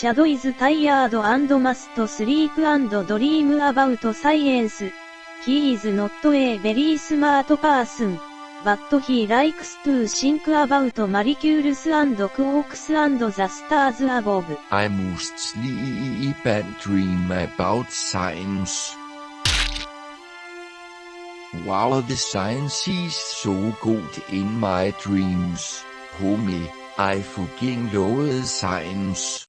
Chad is tired and must sleep and dream about science. He is not a very smart person. But he likes to think about molecules and quarks and the stars above. I must sleep and dream about science. Wow, the science is so good in my dreams. Homie, I fucking love science.